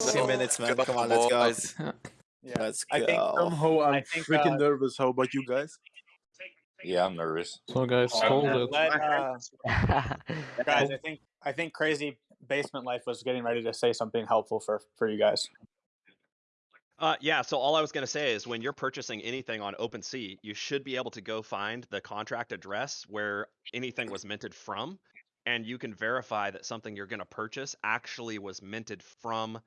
15 minutes, man. Come on, let's go. Yeah. Let's go. I think. Somehow I'm I think, freaking uh, nervous. How about you guys? Yeah, I'm nervous. So guys, Uh, hold it. let, uh, guys, I think I think crazy basement life was getting ready to say something helpful for for you guys. Uh, yeah, so all I was going to say is when you're purchasing anything on OpenSea, you should be able to go find the contract address where anything was minted from, and you can verify that something you're going to purchase actually was minted from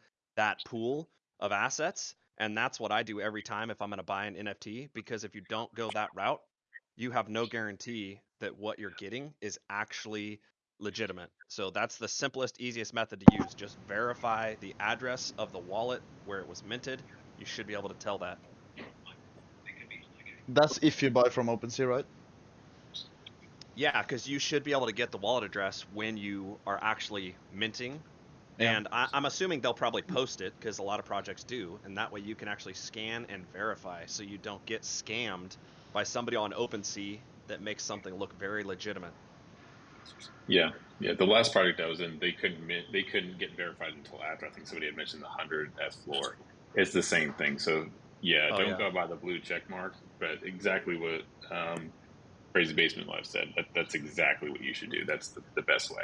that pool of assets. And that's what I do every time if I'm going to buy an NFT, because if you don't go that route, you have no guarantee that what you're getting is actually legitimate. So that's the simplest, easiest method to use. Just verify the address of the wallet where it was minted. You should be able to tell that. That's if you buy from OpenSea, right? Yeah, because you should be able to get the wallet address when you are actually minting. Yeah. And I, I'm assuming they'll probably post it because a lot of projects do, and that way you can actually scan and verify, so you don't get scammed by somebody on OpenSea that makes something look very legitimate. Yeah, yeah. The last project I was in, they couldn't they couldn't get verified until after. I think somebody had mentioned the hundred F floor. It's the same thing. So yeah, Oh, don't yeah. go by the blue check mark. But exactly what um, Crazy Basement Life said. That that's exactly what you should do. That's the, the best way.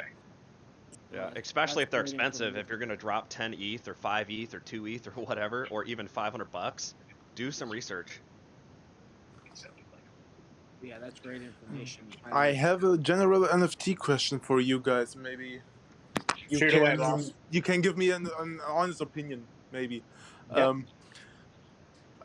Yeah, especially if they're expensive. If you're going to drop 10 ETH or 5 ETH or 2 ETH or whatever, or even 500 bucks, do some research. Yeah, that's great information. I have a general NFT question for you guys. Maybe you Shoot can away, boss. you can give me an, an honest opinion. Maybe. Yeah. Um,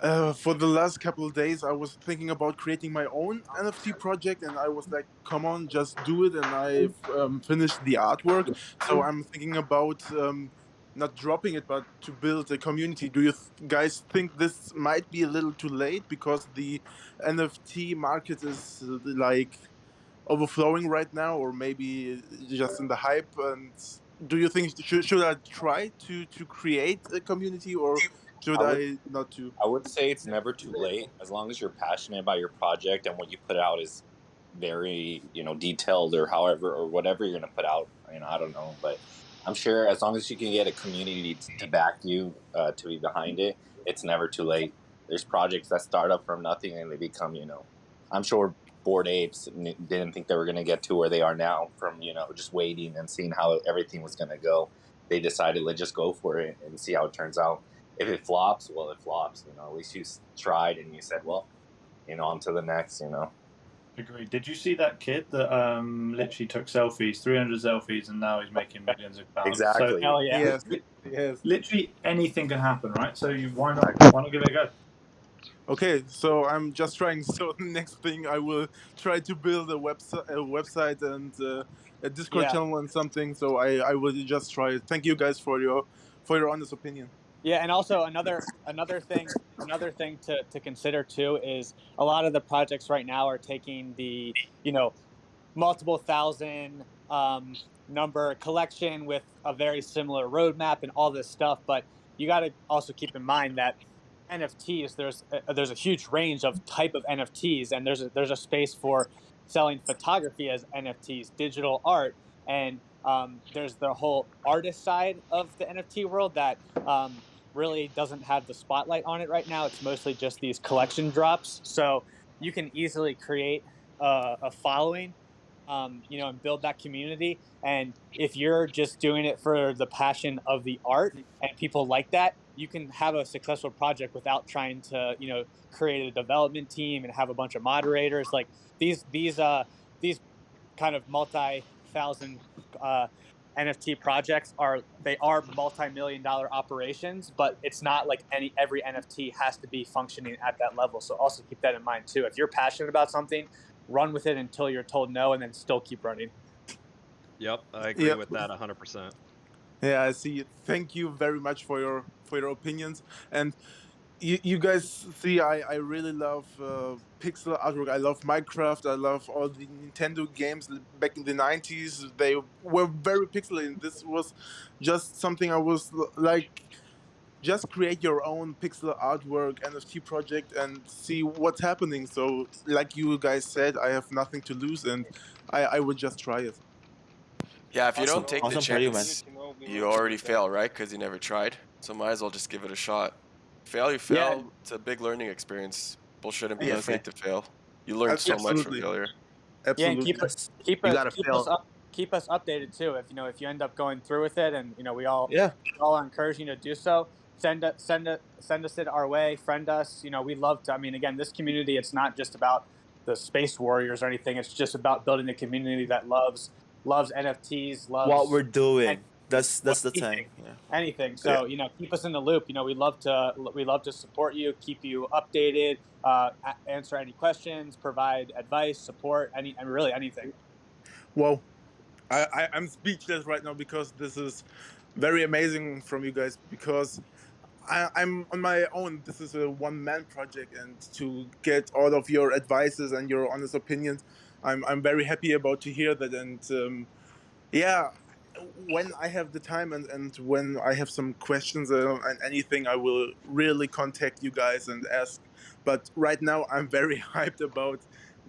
uh, for the last couple of days, I was thinking about creating my own NFT project, and I was like, "Come on, just do it!" And I've um, finished the artwork, so I'm thinking about um, not dropping it, but to build a community. Do you guys think this might be a little too late because the NFT market is uh, like overflowing right now, or maybe just in the hype? And do you think should, should I try to to create a community, or should I would- I not to? I would say it's never too late as long as you're passionate about your project and what you put out is very, you know, detailed or however or whatever you're going to put out. You know, I don't know, but I'm sure as long as you can get a community to, back you uh, to be behind it, it's never too late. There's projects that start up from nothing and they become, you know, I'm sure Bored Apes didn't think they were going to get to where they are now from, you know, just waiting and seeing how everything was going to go. They decided, let's just go for it and see how it turns out. If it flops, well, it flops. You know, at least you tried and you said, well, you know, on to the next, you know. Agreed. Did you see that kid that um, literally took selfies, 300 selfies, and now he's making millions of pounds? Exactly. So, Hell yeah. Yes, yes. literally anything can happen, right? So you, why not? Why not give it a go? Okay, so I'm just trying. So next thing, I will try to build a website, a website and uh, a Discord Yeah. channel and something. So I, I will just try it. Thank you guys for your for your honest opinion. Yeah, and also another another thing another thing to, to consider too is a lot of the projects right now are taking the you know multiple thousand um, number collection with a very similar roadmap and all this stuff, but you got to also keep in mind that NFTs there's a, there's a huge range of type of NFTs and there's a, there's a space for selling photography as NFTs, digital art, and um, there's the whole artist side of the NFT world that um, really doesn't have the spotlight on it right now. It's mostly just these collection drops. So you can easily create a, a following, um, you know, and build that community. And if you're just doing it for the passion of the art and people like that, you can have a successful project without trying to, you know, create a development team and have a bunch of moderators. Like these, these, uh, these kind of multi-thousand uh, NFT projects are they are multi-million dollar operations, but it's not like any every NFT has to be functioning at that level. So also keep that in mind too. If you're passionate about something, run with it until you're told no, and then still keep running. Yep, I agree Yep. with that 100%. Yeah, I see. Thank you very much for your for your opinions. And you, you guys see, I, I really love uh, pixel artwork. I love Minecraft. I love all the Nintendo games back in the 90s. They were very pixelated. This was just something I was like, just create your own pixel artwork NFT project and see what's happening. So, like you guys said, I have nothing to lose and I, I would just try it. Yeah, if you Awesome. don't take the Awesome for you, chance, you already fail, right? Because you never tried. so might as well just give it a shot. Fail, you Yeah. fail. It's a big learning experience. People shouldn't be Yeah, afraid to fail. You learn so much from Absolutely. failure. Yeah, Absolutely. and keep us keep You us gotta keep fail. us up keep us updated too. If you know if you end up going through with it, and you know we all Yeah. we all are encouraging you to do so. Send it send it send us it our way. Friend us. You know we love to. I mean, again, this community. It's not just about the space warriors or anything. It's just about building a community that loves loves NFTs, loves What we're doing. That's that's the what- thing. Yeah. anything. So you know, keep us in the loop. You know, we love to we love to support you, keep you updated, uh, answer any questions, provide advice, support, any and really anything. Wow, I, I I'm speechless right now because this is very amazing from you guys because I, I'm on my own. This is a one man project, and to get all of your advices and your honest opinions, I'm I'm very happy about to hear that. And um, yeah, when I have the time and, and when I have some questions uh, and anything, I will really contact you guys and ask. But right now, I'm very hyped about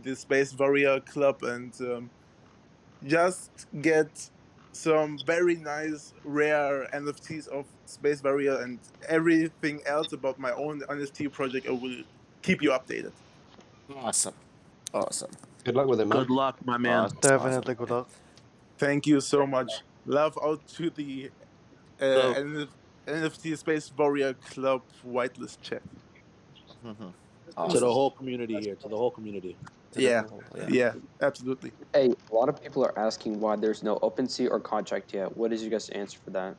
the Space Warrior Club and. Um, just get some very nice rare NFTs of Space Warrior and everything else about my own NFT project. I will keep you updated. Awesome. Awesome. Good luck with it, man. Good luck, my man. Awesome. Definitely good luck. Thank you so much. Love out to the uh, So- NF- NFT Space Warrior Club whitelist chat. Mhm. To the whole community here. To the whole community. To the Yeah. whole- yeah. Yeah, absolutely. Hey, a lot of people are asking why there's no OpenSea or contract yet. What is your guys' answer for that?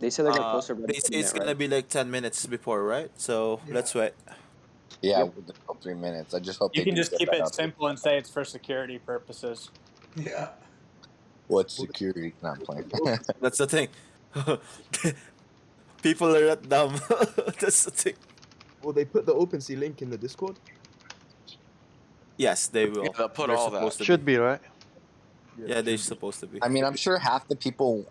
They said they're gonna Uh, post it. they say it's gonna be like ten minutes before, right? So let's wait. Yeah, Yep. with the whole three minutes. I just hope You they can just keep it simple and say it's for security purposes. Yeah. What security? Not playing. That's the thing. People are not dumb. That's the thing. Will they put the OpenSea link in the Discord? Yes, they will. Yeah, they'll put They're all that. supposed Should be right. Yeah, they're supposed to be. I mean, I'm sure half the people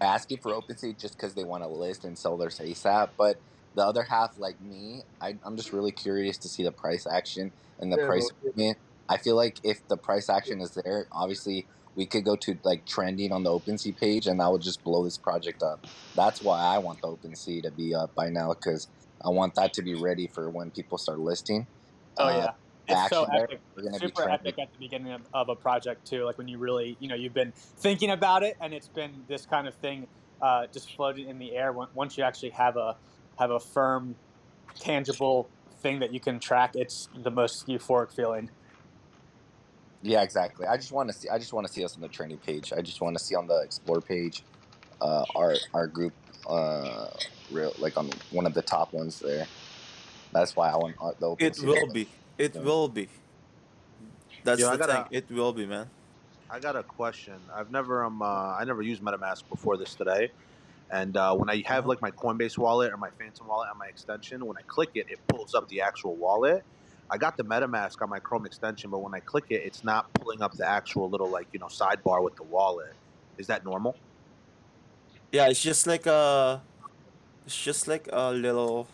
asking for OpenSea just because they want to list and sell theirs ASAP, but the other half, like me, I, I'm just really curious to see the price action and the Yeah, price. well, movement. I feel like if the price action is there, obviously we could go to like trending on the OpenSea page, and that would just blow this project up. That's why I want the OpenSea to be up by now because I want that to be ready for when people start listing. Oh Uh, yeah, it's so epic. we're gonna be Super epic at the beginning of, of a project too. Like when you really, you know, you've been thinking about it, and it's been this kind of thing, uh, just floating in the air. Once you actually have a have a firm, tangible thing that you can track, it's the most euphoric feeling. Yeah, exactly. I just want to see. I just want to see us on the trending page. I just want to see on the explore page, uh, our our group, uh, real like on one of the top ones there. That's why I want uh, the open. It sea. will be. It Yeah. will be. That's Yo, I the gotta- thing. It will be, man. I got a question. I've never um uh, I never used MetaMask before this today, and uh, when I have like my Coinbase wallet or my Phantom wallet on my extension, when I click it, it pulls up the actual wallet. I got the MetaMask on my Chrome extension, but when I click it, it's not pulling up the actual little like you know sidebar with the wallet. Is that normal? Yeah, it's just like a. It's just like a little.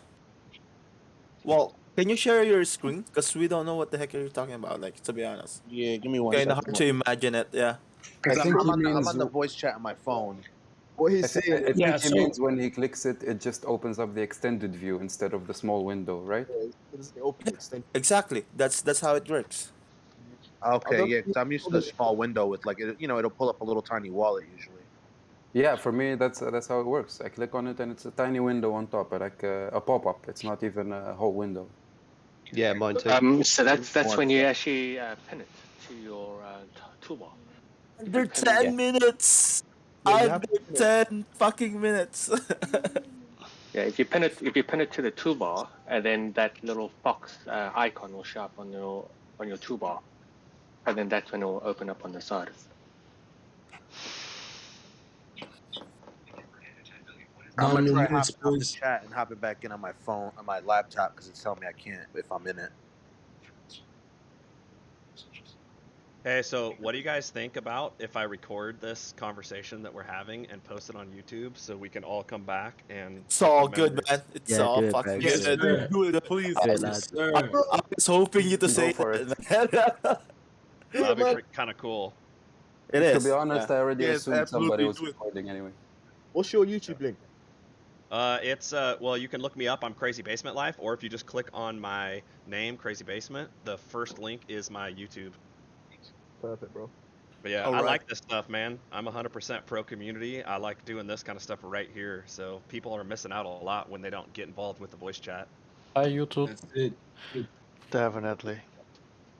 Well, can you share your screen? Because we don't know what the heck you're talking about. Like to be honest, Yeah, give me one. kind of hard to imagine it. Yeah. I I'm, think I'm on the, I'm on the voice chat on my phone. What he's saying. I think Yeah, he so- means when he clicks it, it just opens up the extended view instead of the small window, right? is the open extension. Exactly. That's that's how it works. Okay, yeah, because I'm used to the small window with like it, you know it'll pull up a little tiny wallet usually. Yeah, for me that's uh, that's how it works. I click on it and it's a tiny window on top, like uh, a pop-up. It's not even a whole window. Yeah, mine too. Um, so that's that's when you actually uh, pin it to your uh, toolbar. Under ten minutes. Yeah, you have Under ten fucking minutes. Yeah, if you pin it if you pin it to the toolbar, and then that little fox uh, icon will show up on your on your toolbar, and then that's when it will open up on the side. I'm gonna try you hop out the chat and hop it back in on my phone on my laptop because it's telling me I can't if I'm in it. Hey, so what do you guys think about if I record this conversation that we're having and post it on YouTube so we can all come back and it's all remember? good, man. It's Yeah, all do it, fucking man. Yes, good. sir. do it, please. Yeah, I lads. was, I was hoping you to Go say for it. That'd be kind of cool. it to be honest, yeah. I already Yes, assumed somebody was recording anyway. What's your YouTube link? Uh, it's uh, well, you can look me up. I'm Crazy Basement Life, or if you just click on my name, Crazy Basement, the first link is my YouTube. Perfect, bro. But yeah, All I right. like this stuff, man. I'm 100% pro community. I like doing this kind of stuff right here. So people are missing out a lot when they don't get involved with the voice chat. Hi, YouTube. That's it. Definitely.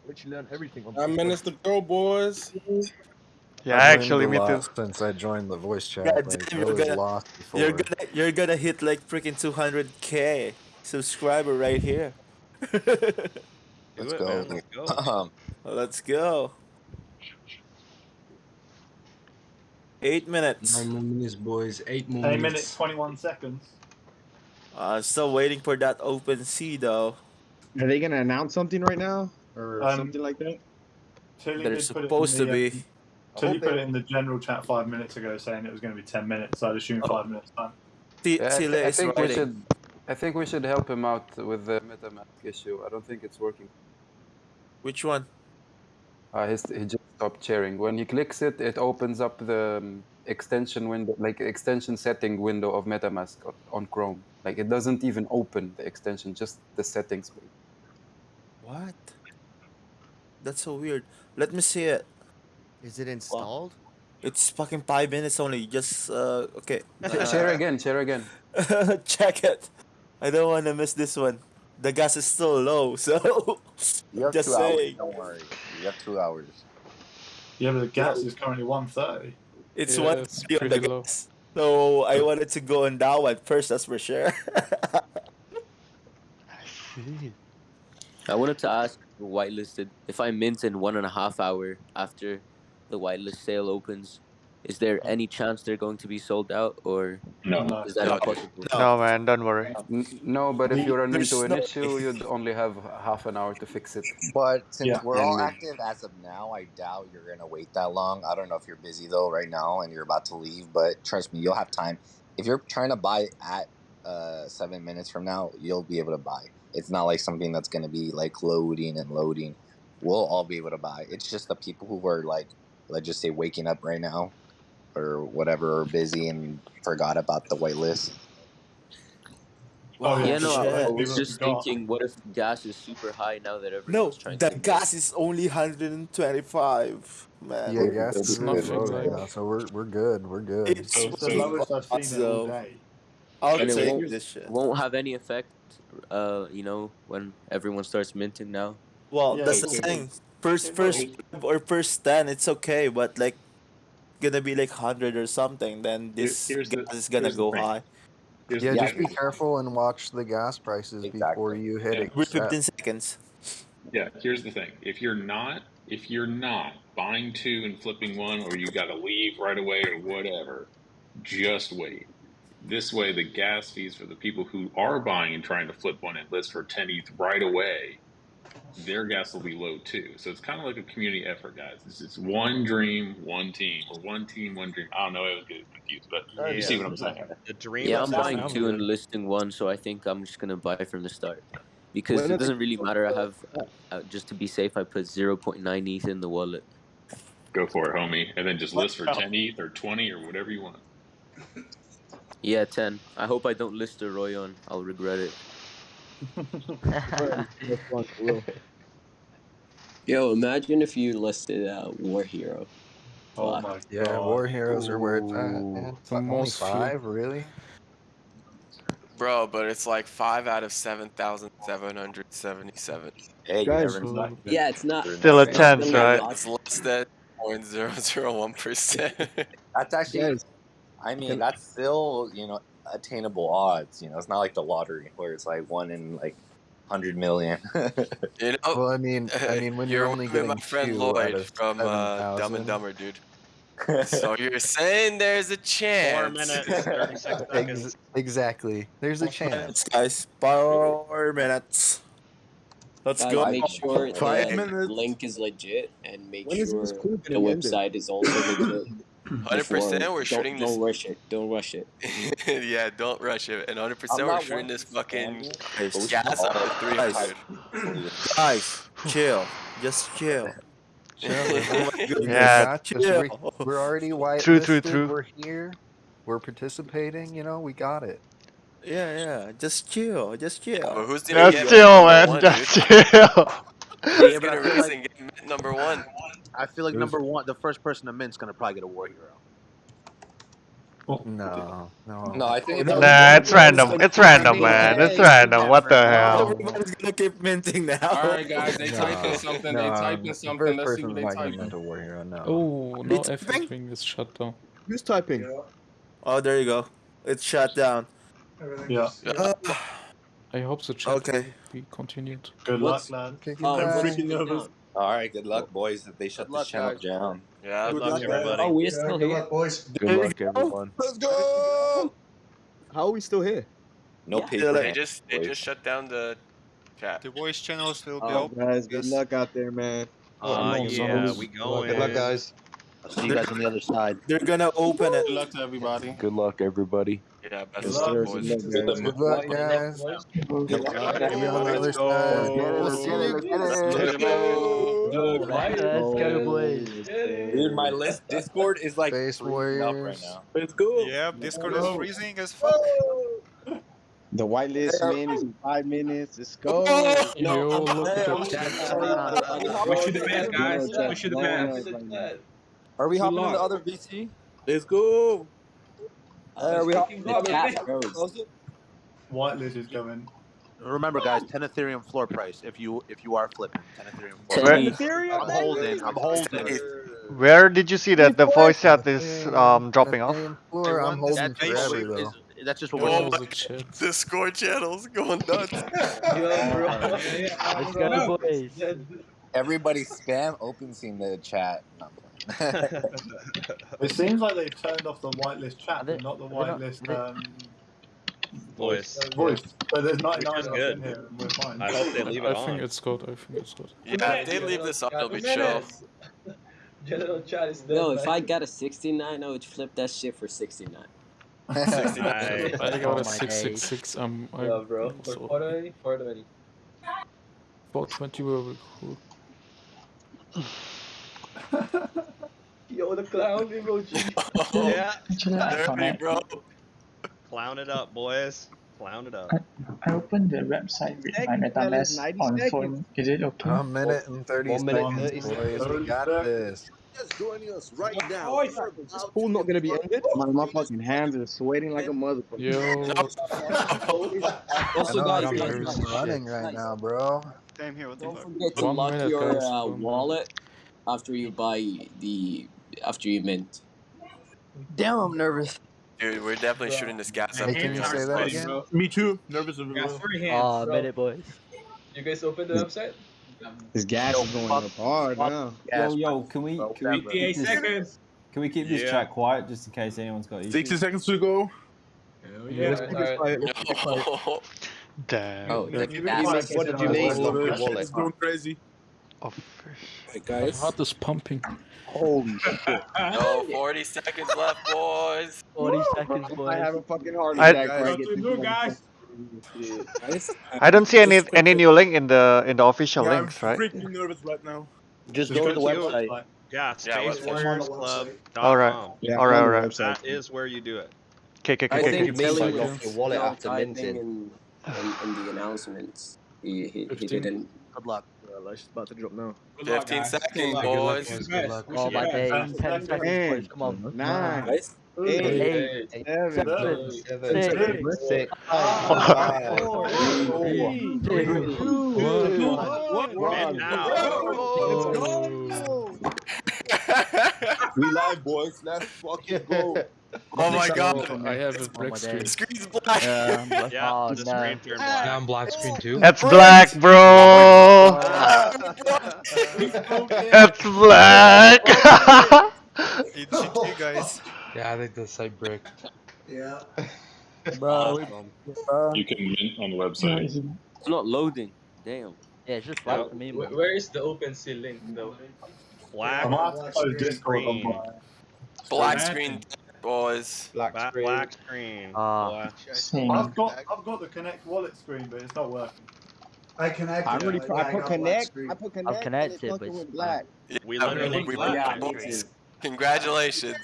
Let you learn everything on Nine minutes to go, boys. Yeah, I've learned actually, a me too. Since I joined the voice chat, God like damn, you're was gonna, lost you're gonna you're gonna hit like freaking 200k subscriber right here. Let's it, go. let's go. Um, Let's go. Eight minutes. Nine more minutes, boys. Eight more Eight minutes. minutes, 21 seconds. Uh, still waiting for that OpenSea though. Are they gonna announce something right now, or Um, something like that? Tilly They're did put in supposed to the, uh, be. Tilly put it in the general chat five minutes ago saying it was going to be 10 minutes, so I'd assume five minutes time. T- Yeah, I, Tile I is think we should. I think we should help him out with the MetaMask issue. I don't think it's working. Which one? Uh, his, he just stopped sharing. When he clicks it, it opens up the um, extension window, like extension setting window of MetaMask on, on Chrome. Like it doesn't even open the extension, just the settings. What? That's so weird. Let me see it. Is it installed? It's fucking five minutes only. Just uh, okay. Sh- share again. Share again. Check it. I don't want to miss this one. The gas is still low, so you have just two hours. saying. Don't worry. You have two hours. Yeah, but the gas is currently 130. It's Yeah, one it's on the low. gas. So I wanted to go on that one first. That's for sure. I wanted to ask for whitelisted if I mint in one and a half hour after the whitelist sale opens, is there any chance they're going to be sold out or No. is that No. impossible? No, man, don't worry. N- no, but if you run There's into an no- issue, you'd only have half an hour to fix it. But since Yeah. we're all active as of now, I doubt you're gonna wait that long. I don't know if you're busy though right now and you're about to leave, but trust me, you'll have time. If you're trying to buy at uh, seven minutes from now, you'll be able to buy. It's not like something that's gonna be like loading and loading. We'll all be able to buy. It's just the people who are like, let's just say, waking up right now or whatever, or busy and forgot about the whitelist. Oh, yeah, yeah, no. I, I was just thinking, what if gas is super high now that no, everyone's trying the to gas is only 125, man. Yeah, gas It's is really nothing low right like- now, so we're we're good. We're good. It's So it's the lowest I've seen it all day. I'll And it take won't- this shit. won't have any effect, uh, you know, when everyone starts minting now. Well, Yeah, that's the will. thing. First, first or first ten, it's okay, but like, gonna be like hundred or something. Then Here- this here's the- gas is gonna go high. Here's yeah, just be careful and watch the gas prices before you hit Yeah. Every accept. fifteen seconds. Yeah, here's the thing. If you're not if you're not buying two and flipping one or you gotta leave right away or whatever, just wait. This way the gas fees for the people who are buying and trying to flip one and list for 10 ETH right away, their gas will be low too. So it's kind of like a community effort, guys. It's, it's one dream, one team, or one team, one dream. I don't know, I was getting confused, but you see what I'm saying. The dream. Yeah, I'm buying two and listing one, so I think I'm just gonna buy from the start because When it doesn't really matter. I have uh, uh, just to be safe, I put 0.9 ETH in the wallet. Go for it, homie. And then just list for 10 ETH or 20 or whatever you want. Yeah, 10. I hope I don't list a Royon. I'll regret it. Yo, imagine if you listed uh, War Hero. Oh Fuck. my Yeah, god. war heroes are where it's at. Ooh, Man. the Only most five, really? Bro, but it's like five out of seven thousand seven hundred seventy-seven. Hey, you Guys, never know. Yeah, it's not. Still a it's not 10th, really right? lost. It's less than point zero zero one percent. That's actually, Guys, I mean, that's still, you know, attainable odds. You know, it's not like the lottery where it's like one in like 100 million. You know, Well, I mean, I mean, when you you're only getting my friend two out Lloyd of from uh, Dumb and Dumber, dude. So you're saying there's a chance? Four minutes, 36 seconds. Ex- exactly. There's a chance. Minutes, guys. Four minutes. Let's Guys, go. make sure Five the minutes. link is legit and make When is sure the gonna be ended? website is also legit. Hundred percent, we're don't, shooting this. Don't rush it. Don't rush it. yeah, don't rush it. And hundred percent, we're shooting this fucking scam you, but we gas up oh, all to three Guys. chill. Just chill. Chill. Oh my. Yeah. got this. We're, we're already white True, true, true. We're here. We're participating. You know, we got it. Yeah, yeah. Just chill. Just chill. But who's gonna Just get chill, man. one, Just dude? chill. Who's Yeah, but I gonna feel race like- and get number one? I feel like number one, the first person to mint's gonna probably get a war hero. No, no. No, I think it's Nah, it's random. It's random, man. It's random. What the hell? Everybody's gonna keep minting now. All right, guys, they typing something. They no, typing something. Let's see person what they might get typing. war hero. No. Oh, no It's F pink. wing is shut down. Who's typing? Oh, there you go. It's shut down. Yeah. Uh, I hope the chat Okay. will be continued. Good luck, man. Kicking Oh, I'm freaking nervous. All right, good luck, boys. If they shut Good this luck, channel guys. down. Yeah, Good luck, everybody. Oh, we're still good here. Good luck, everyone. Let's go. How are we still here? No Yeah. paper. They just they boys. just shut down the chat. The voice channel still Oh, open. guys, good Yes. luck out there, man. Oh, Uh, no, yeah, no. we Good going. Good luck, guys. I'll see you guys on the other side. They're gonna open it. Good luck to everybody. Good luck, everybody. Yeah, best of luck, luck, Good boys. luck, Good guys. luck. Good luck, guys. Good luck. Maybe on the other side. We'll see you Let's go, boys. Dude, my list Discord is like Space freezing up right now. Let's go. Yep, Discord is freezing as fuck. The whitelist man is in five minutes. Let's go. Oh, yo, look at that. Push you the best, guys. Push you the best. Are we hopping long. in the other VC? Let's go. Uh, we the chat goes. Whitelist is going. Remember, guys, 10 Ethereum floor price if you if you are flipping 10 Ethereum floor Ten price. I'm holding. I'm holding. Where did you see that the voice chat is um dropping off? Floor, I'm holding That forever basically though. is, that's just what Oh we're What my the chat? Discord channel's going nuts. Let's go, boys. Everybody spam open scene the chat. No, I'm playing. It seems like they've turned off the whitelist chat, they- but not the they're not- whitelist um, Voice. uh, voice. But there's 99 of us good. in here, and we're fine. I hope they leave it I think it's good. I think it's good. Yeah, if they leave this on, it'll be chill. General chat is dead. No, if. I got a 69, I would flip that shit for 69. Nice. I got Oh a my six days. six six. Um, I Yeah, bro. For also 420, 420. four twenty will be cool. Yo, the clown emoji. yeah. Dirty, bro. Clown it up, boys. Clown it up. I opened the website with my Seconds, fellas, MetaMask on seconds. phone. Is it okay? A minute and 30 One minute, seconds, 30 boys. We got this. Just joining us right now. Oh, this pool not gonna be ended. My, my fucking hands are sweating like a motherfucker. Yo, I Also, know guys, I'm guys, running guys, right guys, now, bro. Same here. What the Don't fuck? forget to One lock minute, your guys, uh, one minute. wallet after you buy the after you mint. Damn, I'm nervous. Dude, we're definitely shooting this gas up. Hey, can you say that Boys. again? Me too. Nervous as Gas well. free hands. Ah, bro. minute, boys. You guys open the website? This gas is going up hard now. Yo, yo, can we can we keep this, seconds. can we keep this Yeah. chat quiet just in case anyone's got issues? 60 seconds to go. Hell yeah. Let's keep it quiet. Let's keep it quiet. Damn. Oh, the Keep it gas what did you on need? the That shit wallet. is going crazy. Oh, Hey, my heart is pumping. Holy shit. No, 40 seconds left, boys. 40 seconds, I boys. have a fucking heart attack. before I What get do, one guys? I don't see any any new link in the in the official Yeah, I'm links, right? freaking nervous right now. Just Just go to the website. website. Yeah, Yeah, spacewarriorsclub.com. Alright. Yeah, Alright, I'm on the alright. website. That is where you do it. Okay, okay, okay. I okay, think okay. Billy like was off your wallet not after minting. in, in, in the announcements. He, he, he didn't. Good luck. Well, it's about to drop now. Good 15 guys. seconds, Good luck. boys. Wish you Good luck. Oh my best. days. Ten 10 seconds. seconds, boys. Come on. Nine, Guys. eight, Eight, seven, Seven, six, six, five, four, three, three, two, one. one. And now. Oh, We live, boys. Let's fucking go. Oh my god. I have a Oh black my screen. The screen's black. Yeah, Yeah, oh, the no. screen turned black. Now I'm black screen too. That's black, bro. Oh That's black. It's GG, guys. Yeah, I think the site brick. Yeah. Bro, You can mint on the website. is it? it's not loading. Damn. Yeah, it's just black Yo, for me, wh- man. Where is the OpenSea link though? Black I might have to close Discord on screen. my. Black screen, boys. Black Black, screen. black screen. Ah. Black. I've got I've got the Connect wallet screen, but it's not working. I connected. I already it. put, I put connect. I put connect. and connected, it but fucking it's went black. We Yeah, literally we black. broke it, boys. Congratulations.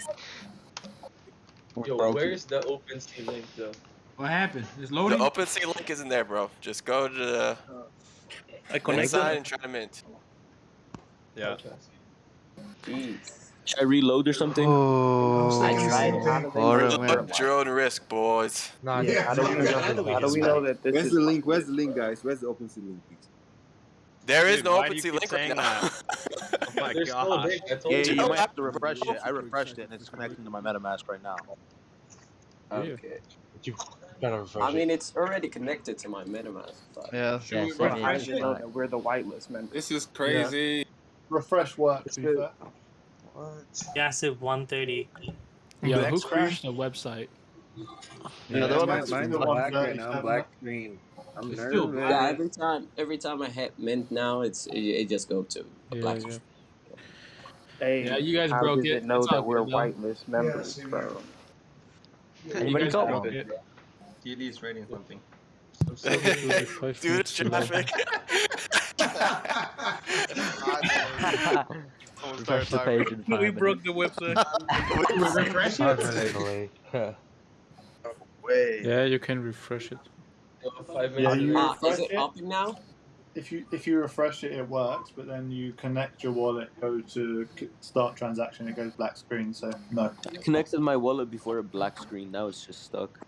Yo, where is the OpenSea link though? What happened? It's loading. The loading. OpenSea link isn't there, bro. Just go to the I connected. inside and try to mint. Yeah. Should I reload or something? Oh, I tried. what a your own risk, boys. Nah, Yeah, how do we know, how do we how do we know know that this Where's is the link? Where's the link, guys? Where's the OpenSea link, please? There is Dude, no why do you OpenSea link right saying now. Oh my There's gosh. link. I told Yeah, you. you might have to refresh it. I refreshed it and it's connecting to my MetaMask right now. okay. You gotta refresh I mean, it's already connected to my MetaMask. But Yeah. Should yeah, we same refresh here. it? know that we're the whitelist members. This is crazy. Refresh works. to be fair. Gassive 130. Yeah, who crashed the website? Yeah, the mine, website's mine's still black right 137. now. Black screen. I'm It's still nervous. Yeah, every time, every time I hit mint now, it's it, it just go to a Yeah, black. yeah. Hey, Yeah, you guys how broke does it. it know It's that we're good, though. whitelist members, bro? You Anybody guys got broke one? it. TD is rating something. Dude, it's traffic. Refresh the page in five We minutes. broke the website. Refresh Five it. minutes away. Yeah, you can refresh it. Five Yeah, minutes. you Ah, is it it. up now? If you if you refresh it, it works. But then you connect your wallet, go to start transaction, it goes black screen. So no. I connected my wallet before a black screen. Now it's just stuck.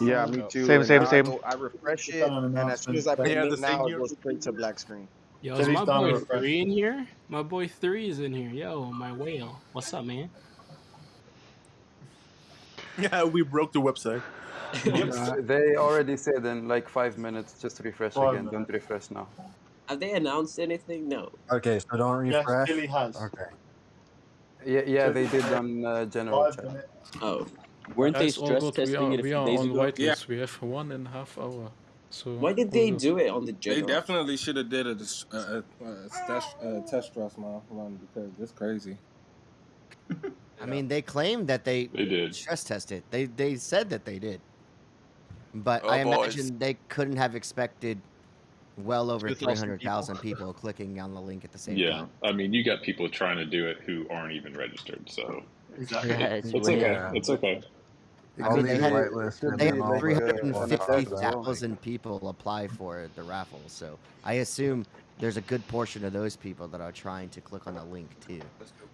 Yeah, me too. Same, and same, now I same. I refresh it, an and as soon as I put announcement. it Yeah, in the now, it goes straight to black screen. Yo, Till is my boy three in here? My boy three is in here. Yo, my whale. What's up, man? Yeah, we broke the website. Uh, they already said in like five minutes, just refresh Five again. Don't refresh now. Have they announced anything? No. Okay, so don't refresh. Yes, refresh. Billy has. Okay. Yeah, yeah, they did on uh, general Five chat. minutes. Oh. Weren't they stress good. We testing are, it a we few are days on ago? whitelist. We have one and a half hour. So Why did they do it on the They definitely should have did a, dis- uh, uh, uh, test, uh, test stress man, run because it's crazy. I mean, they claimed that they, They did. stress tested. They they said that they did, but Oh, I boys. imagine they couldn't have expected well over three hundred thousand people clicking on the link at the same Yeah, time. Yeah, I mean, you got people trying to do it who aren't even registered, so Exactly. Yeah, it's it's okay. It's okay. I mean, they these had, whitelisted they had all three the hundred and fifty ones. thousand people apply for the raffle, so I assume there's a good portion of those people that are trying to click on the link too.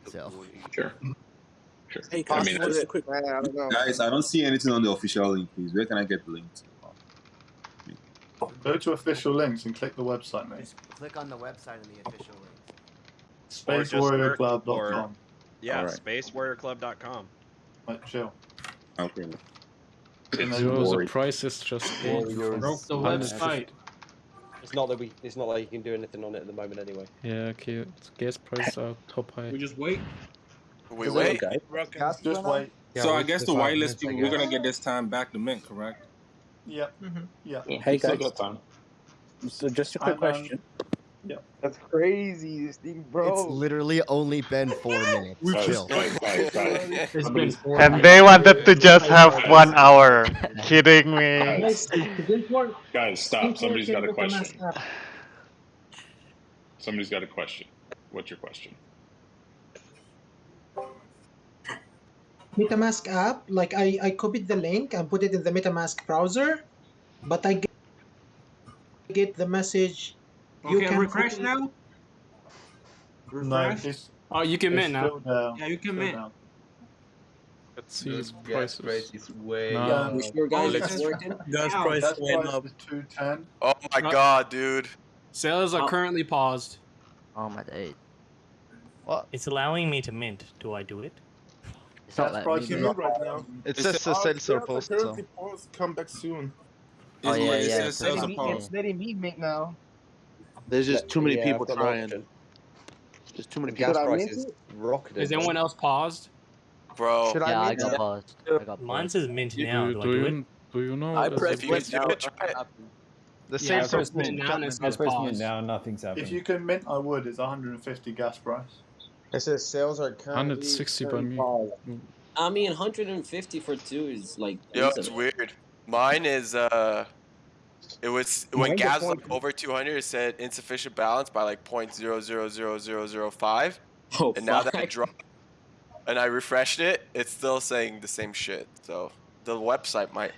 So Sure. Sure. Hey, I mean, Costa, just a quick. I don't know. Guys, I don't see anything on the official link, please. Where can I get the link? Go to official links and click the website, mate. click on the website and the official link. Or just search SpaceWarriorClub.com. Yeah, Alright. spacewarriorclub.com. Like, chill. Okay. And it's the price is just eight the hundred website. It's not that we. It's not like you can do anything on it at the moment anyway. Yeah, okay. it's- Gas prices are top high. We just wait. We wait. Okay. just wait. Yeah, so I guess the five whitelist minutes, people, we're gonna get this time back to mint, correct? Yep. Yeah. yeah, Hey, we still guys. time. So just a quick question. um, question. Yep. That's crazy, this thing, bro. It's literally only been four minutes. We Chill. And they wanted to just have one hour. Kidding me? Guys, guys, stop. Somebody's got a question. Somebody's got a question. What's your question? MetaMask app, like I, I copied the link and put it in the MetaMask browser, but I get, get the message. You Okay, can refresh copy- now. No, Refresh. it's, Oh, you can mint now. down. Yeah, you can mint. down. Let's see This the gas prices. price is way. No. Yeah. You sure, guys? Gas It's working. Gas Ow, price gas went price up. is 210. Oh my god, dude. Sales are Oh. currently paused. Oh my day. What? It's allowing me to mint. Do I do it? It's not Gas price me is do new it. right now. It It's says the- the sales are yeah, the pause come back soon. Oh, It's yeah, what it yeah, says it's sales letting are me- paused. letting me make now. There's just too many Yeah, people I've got no trying. option. There's too many The people. gas Should I price mint is it? rocketing. Anyone else paused? Bro. Should Yeah, I I got it? paused. I got Mine says mint Do, now. Do do do you do you know? I that pressed If you can mint do now. it, It try should it. happen. The Yeah, same I pressed mint support now and it I says mint now, nothing's happening. If you can mint, I would. It's 150 gas price. It says sales are currently 160 by me. I mean, 150 for two is like. Yo, it's weird. Mine is uh it was when gas was like over 200 it said insufficient balance by like 0.000005 Oh, and now that I dropped and I refreshed it it's still saying the same shit so the website might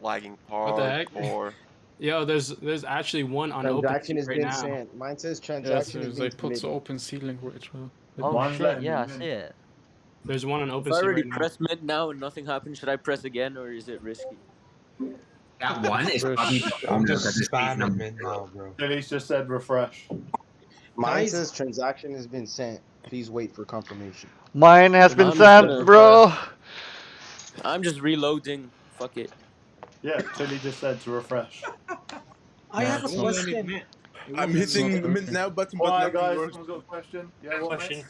lagging What the heck? hardcore. Yo, there's there's actually one on Transaction OpenSea has right been now. sent. Mine says Yes, transaction has they been put the OpenSea link right well. Oh One shit, yeah, I see it. There's one on If I already right now. press mint now and nothing happens, should I press again or is it risky? That one is probably I'm just at the speed spamming number. mid now, bro. Tilly's just said refresh. Mine Guys- says transaction has been sent. Please wait for confirmation. Mine has been I'm just gonna sent, bro. I'm just reloading. Fuck it. Yeah, Tilly just said to refresh. I have a it's not- question. I'm hitting the mint now button, but Alright, nothing guys, works. someone's got a question. Yeah, what, Question. mate?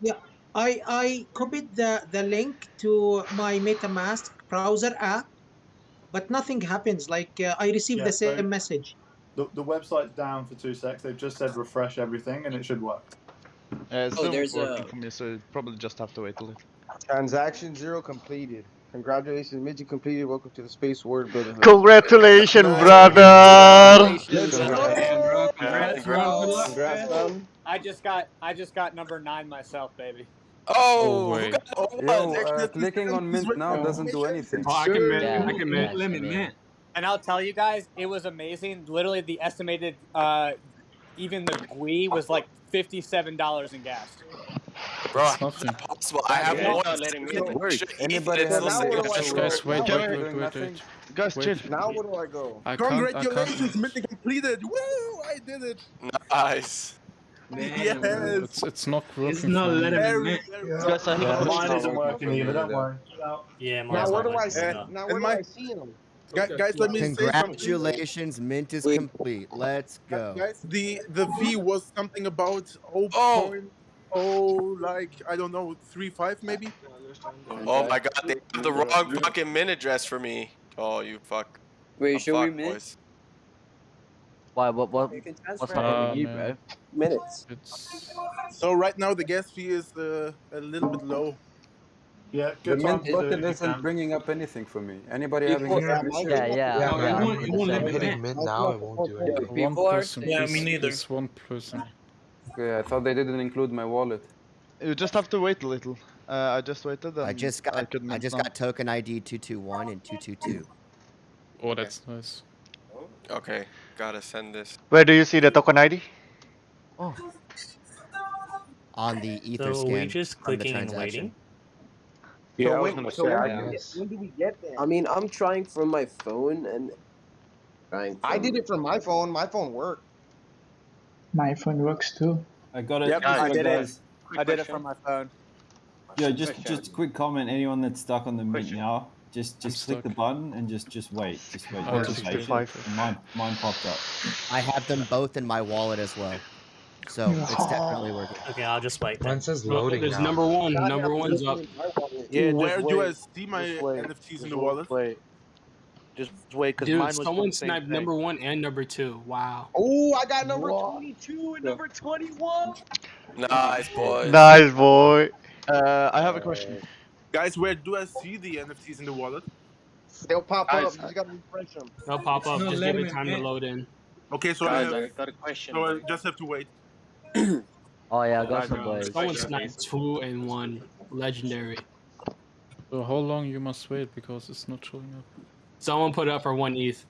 Yeah, I I copied the the link to my MetaMask browser app, but nothing happens. Like uh, I received Yeah, the so- same message. The, the website's down for two secs. They've just said refresh everything and it should work. Uh, it's Oh, still there's working a- for me, so probably just have to wait a little. Transaction zero completed. Congratulations, Midget completed. Welcome to the Space Word Brotherhood. Congratulations, brother. Congrats, bro. Congrats, son. I just got I just got number nine myself, baby. Oh, way. who oh, Yo, uh, clicking on mint now doesn't do anything. Oh, I can mint. Yeah, I can mint. yeah, Limit yeah. mint. And I'll tell you guys, it was amazing. Literally, the estimated, uh, even the GUI was like fifty-seven dollars in gas. Bro, It's how is possible? I have Yeah, one. not letting me work. Anybody and it's have still any saying Guys, wait, short. wait, wait, wait, wait. Guys, chill. Now where do I go? I can't. I can't. Congratulations, mint completed! Woo! I did it! Nice. Yes! It's it's not working. It's not for me. letting me Very, mint. very Guys. I have Yeah, a mine isn't working either. Don't worry. Chill. Yeah, Now mine's where not do I working see? either. Now And where my- do I see him? Gu- Guys, let me say something. Congratulations, mint is Wait. complete. Let's go. Guys, the the fee was something about Oh. 0.0, like I don't know, three five maybe. Oh my god, they have the wrong fucking mint address for me. Oh, you fuck. Wait, I'm should we mint? boys. Why? What? What? You can What's transfer not Ah, happening you, bro? minutes. It's So right now the gas fee is uh, a little bit low. Yeah, The good time mint button isn't bringing up anything for me. Anybody People- having yeah, any mine- Yeah, yeah, Yeah, yeah. it won't, it won't let I'm me hitting in. now, it won't do anything. one People are person. saying- please, please, one person. Okay, I thought they didn't include my wallet. You just have to wait a little. Uh, I just waited. And I just got could I just now. got token ID two two one and two two two. Oh, that's nice. Okay, gotta send this. Where do you see the token ID? Oh, on the ether so scan we just clicking and waiting. Yeah, so I was wait, gonna so say. when, I do we guess. get, when do we get there? I mean, I'm trying from my phone and trying. I did it from my phone. My phone worked. My phone works too. I got it. Yep, I so did it. guys, I did it from my phone. Yeah, just just a quick comment. Anyone that's stuck on the mint now, just just click the button and just just wait. Just wait. Oh, just be patient. five. And Mine mine popped up. I have them both in my wallet as well, so it's definitely working. Okay, I'll just wait. Then. Mine says Well, loading There's now. number one. God, Number I'm one's up. in my wallet. Yeah, just Where do I see my Just wait. NFTs in the wallet? Wait. Just wait, because mine Dude, was someone sniped thing. number one and number two. Wow. Oh, I got number What? 22 and Yeah. number 21. Nice, boy. Nice boy. Uh, I have a question. Guys, where do I see the NFTs in the wallet? They'll pop Guys, up. You just gotta refresh them. They'll pop up. No, Just give him it in, time to load in. Okay, so I have, I got a question. so I just have to wait. Oh yeah, I got some uh, boys. Someone sniped two and one. Legendary. So how long you must wait because it's not showing up? Someone put up for one ETH.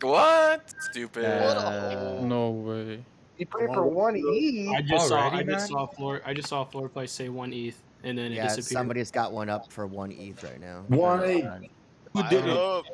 What? Stupid. Uh, No way. You put it for one E. I just saw. Already, I just saw floor. I just saw floor play say one ETH, and then it Yeah, disappeared. somebody's got one up for one ETH right now. One I don't know ETH. if that- Who did it? Up.